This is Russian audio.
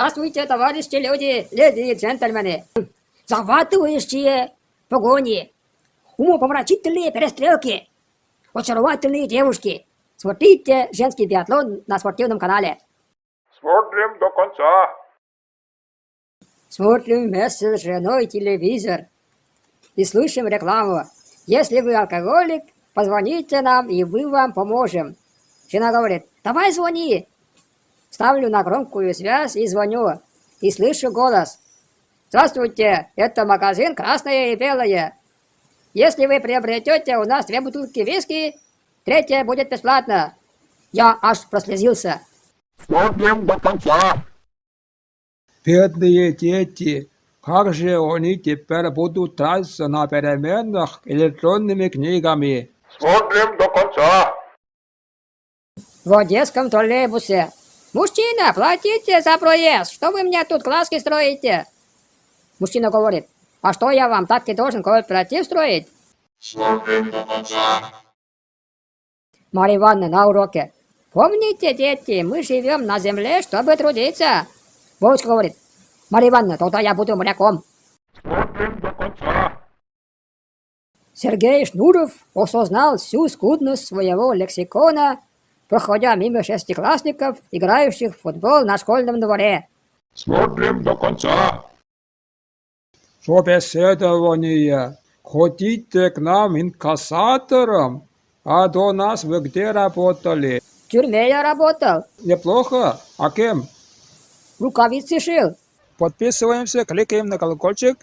Здравствуйте, товарищи люди, леди и джентльмены. Захватывающие погони, умопомрачительные перестрелки, очаровательные девушки. Смотрите женский биатлон на спортивном канале. Смотрим до конца. Смотрим вместе с женой телевизор и слышим рекламу. Если вы алкоголик, позвоните нам, и мы вам поможем. Жена говорит, давай звони. Ставлю на громкую связь и звоню. И слышу голос. Здравствуйте, это магазин «Красное и белое». Если вы приобретете у нас две бутылки виски, третья будет бесплатно. Я аж прослезился. Смотрим до конца. Бедные дети, как же они теперь будут драться на переменах электронными книгами? Смотрим до конца. В одесском троллейбусе. Мужчина, платите за проезд. Что вы мне тут глазки строите? Мужчина говорит, а что я вам так и должен кооператив строить? Марья Ивановна на уроке. Помните, дети, мы живем на земле, чтобы трудиться. Вовочка говорит, Марья Ивановна, тогда я буду моряком. Сергей Шнуров осознал всю скудность своего лексикона, проходя мимо шестиклассников, играющих в футбол на школьном дворе. Смотрим до конца. Собеседование. Ходите к нам инкассатором. А до нас вы где работали? В тюрьме я работал, Неплохо. А кем? рукавицы шил. Подписываемся, кликаем на колокольчик.